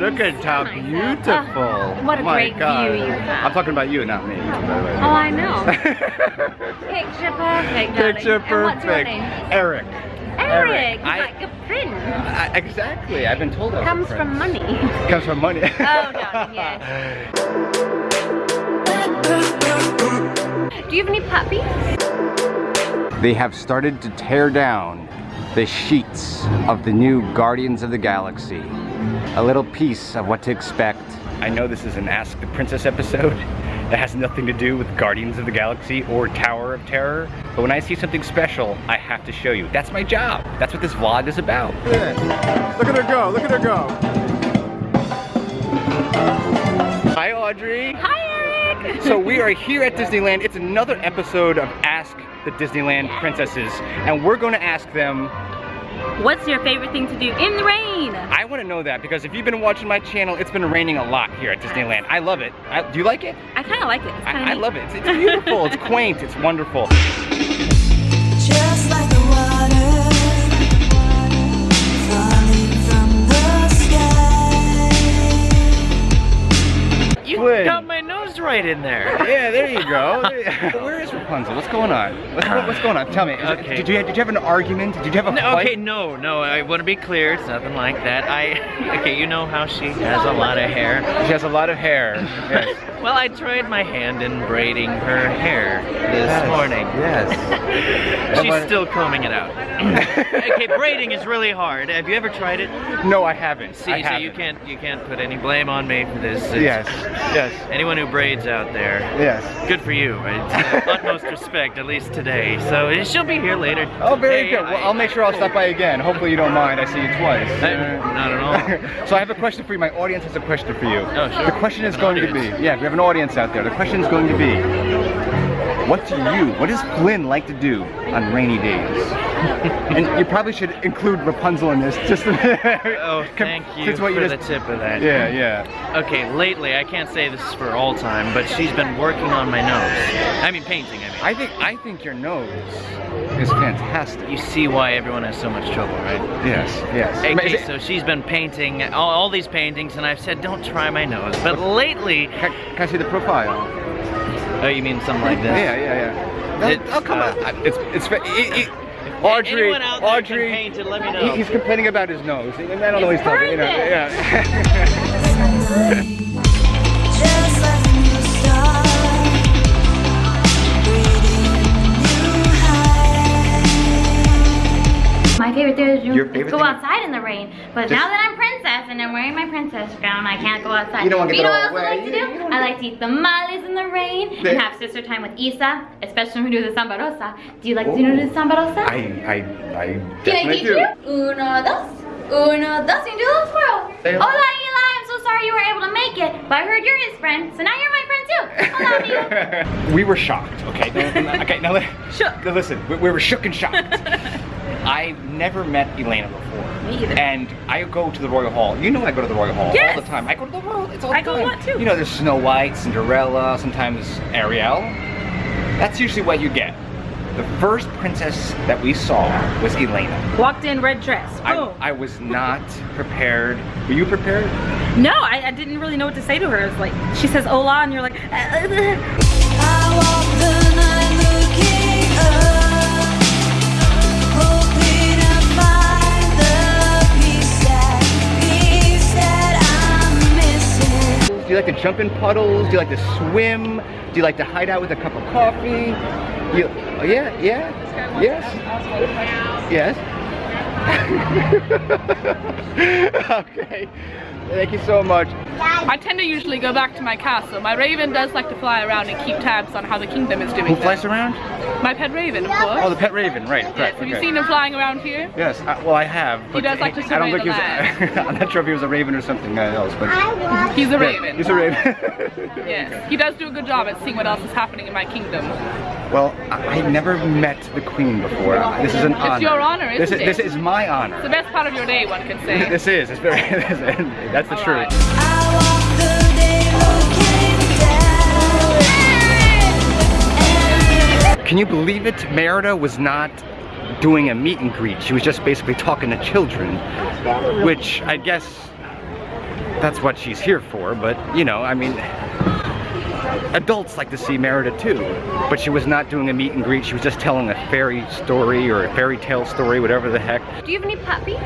look at how beautiful. Oh, what a My great God. view you have. I'm talking about you, not me. by the way. Oh, I know. Picture perfect, darling. Picture And what's your perfect. name? Eric. Eric. I- like a prince. I, exactly. I've been told I Comes from money. Comes from money. Oh, darling, yes. Do you have any puppies? They have started to tear down the sheets of the new Guardians of the Galaxy. A little piece of what to expect. I know this is an Ask the Princess episode that has nothing to do with Guardians of the Galaxy or Tower of Terror, but when I see something special, I have to show you. That's my job. That's what this vlog is about. Look at her go, look at her go. Hi Audrey. Hi, Eric. So we are here at Disneyland. It's another episode of Ask the Disneyland Princesses, and we're going to ask them. What's your favorite thing to do in the rain? I want to know that because if you've been watching my channel, it's been raining a lot here at Disneyland. I love it. I, do you like it? I kind of like it. I, I love it. It's, it's beautiful. it's quaint. It's wonderful. Just like the water falling from the sky. You Flynn. got my right in there. Yeah, there you go. Where is Rapunzel? What's going on? What's, what's going on? Tell me. Is it- Okay. did you did you have an argument? Did you have a No, fight? okay, no, no, I want to be clear. It's nothing like that. I, okay, you know how she has a lot of hair. She has a lot of hair. Yes. Well, I tried my hand in braiding her hair this Yes, morning. Yes. She's still combing it out. okay, braiding is really hard. Have you ever tried it? No, I haven't. See, I so haven't. you can't you can't put any blame on me for this. It's- Yes. Yes. Anyone who braids out there, Yes. good for you. Utmost respect, at least today. So she'll be here later. Oh, very today. good. Well, I'll make sure I'll stop by again. Hopefully you don't mind. I see you twice. Not at all. so I have a question for you. My audience has a question for you. Oh, sure. The question is going to be, yeah, we have an audience out there. The question is going to be, what do you, what does Flynn like to do on rainy days? and you probably should include Rapunzel in this, just Oh, thank you Since for what you the tip of that. yeah, yeah. Okay, lately, I can't say this is for all time, but she's been working on my nose. I mean, painting, I mean. I think, I think your nose is fantastic. You see why everyone has so much trouble, right? Yes, yes. Okay, so she's been painting all, all these paintings, and I've said, don't try my nose. But lately, can, can I see the profile? Oh, you mean something like this? Yeah, yeah, yeah. No, It's, oh, come uh, on. It's, it's, fa- it, it, Audrey, anyone out there can Audrey, paint let me he- he's complaining about his nose. I don't know what he's talking, you know, yeah. high. My favorite thing to do Your favorite go outside in the rain. But Just- now that I'm princess and I'm wearing my princess gown, I can't go outside. You don't wanna But get you know what I like to do? I like to eat tamales in the rain There- and have sister time with Isa, especially when we do the samba rosa. Do you like to do the oh. samba rosa? I, I, I Can I teach do. you? Uno, dos. Uno, dos. You do a little twirl. Hola. Eli. I'm so sorry you were able to make it, but I heard you're his friend, so now you're my friend too. Hola, amigo. we were shocked, okay? Now- okay, now, li- Shook. now listen, we, we were shook and shocked. I've never met Elena before. Me either. And I go to the Royal Hall. You know I go to the Royal Hall Yes. all the time. I go to the Royal, it's all the I go a lot, too. You know, there's Snow White, Cinderella, sometimes Ariel. That's usually what you get. The first princess that we saw was Elena. Walked in red dress. I, Boom. I was not prepared. Were you prepared? no, I, I didn't really know what to say to her. It's like she says hola and you're like, like to jump in puddles? Do you like to swim? Do you like to hide out with a cup of coffee? You, oh, yeah, yeah, yes, yes. okay, thank you so much. I tend to usually go back to my castle. My raven does like to fly around and keep tabs on how the kingdom is doing. Who flies around? My pet raven, of course. Oh, the pet raven, right, yes, correct. have you seen him flying around here? Yes, uh, well I have, but does like to I don't think the he was. I'm not sure if he was a raven or something else, but He's a Yeah, raven. He's a raven. Yes, he does do a good job at seeing what else is happening in my kingdom. Well, I, I never met the queen before. This is an honor. It's your honor, this isn't is, it? This is my honor. It's the best part of your day, one can say. This is. It's very. that's the All truth. right. I walk the day looking down. Can you believe it? Merida was not doing a meet and greet. She was just basically talking to children, which I guess that's what she's here for, but you know, I mean, adults like to see Merida too. But she was not doing a meet and greet, she was just telling a fairy story or a fairy tale story, whatever the heck. Do you have any puppies?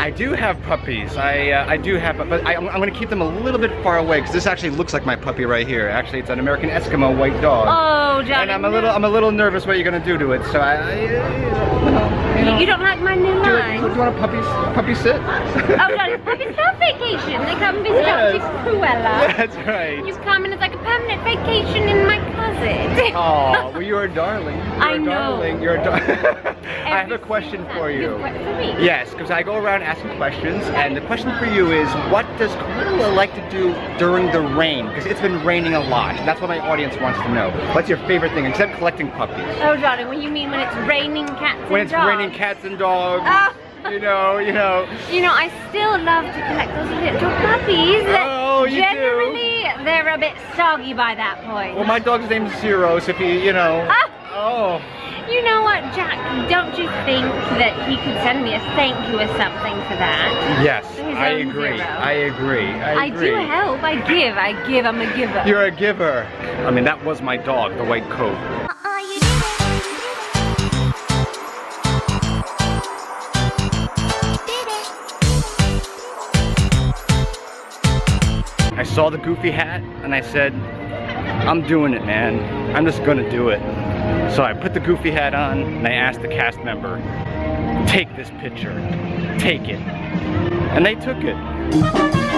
I do have puppies. I uh, I do have, but I, I'm, I'm gonna keep them a little bit far away because this actually looks like my puppy right here. Actually, it's an American Eskimo white dog. Oh, Johnny. and I'm a little I'm a little nervous what you're gonna do to it. So I, I you know, you know. You don't like my new do, you, line? do you want a puppy puppy sit? Oh, Johnny, puppies go on vacation. They come visit Yes. Auntie Cruella. That's right. You come and it's like a permanent vacation in my closet. Oh, well, you're a darling. You're I a know. darling. You're a darling. I have a question for you. question for me? Yes, because I go around asking questions, and the question for you is, what does Cruella like to do during the rain? Because it's been raining a lot, and that's what my audience wants to know. What's your favorite thing, except collecting puppies? Oh, Johnny, what do you mean when it's raining cats When and it's dogs? raining cats and dogs, Ah. you know, you know. You know, I still love to collect those little puppies. Oh, you do? Generally, they're a bit soggy by that point. Well, my dog's name's Zero, so if you, you know. Ah. Oh. You know what, Jack? Don't you think that he could send me a thank you or something for that? Yes, I agree. I agree. I I do help. I give. I give. I'm a giver. You're a giver. I mean, that was my dog, the white coat. I saw the goofy hat and I said, I'm doing it, man. I'm just gonna do it. So I put the goofy hat on and I asked the cast member, take this picture, take it. And they took it.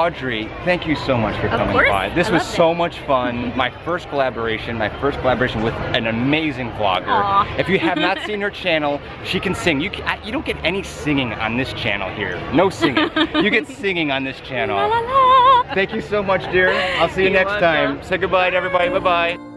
Audrey, thank you so much for coming by. This I was so much fun. My first collaboration, my first collaboration with an amazing vlogger. Aw. If you have not seen her channel, she can sing. You, ca- you don't get any singing on this channel here. No singing. you get singing on this channel. La la la. Thank you so much, dear. I'll see you You're next time. Say goodbye to everybody. Bye-bye.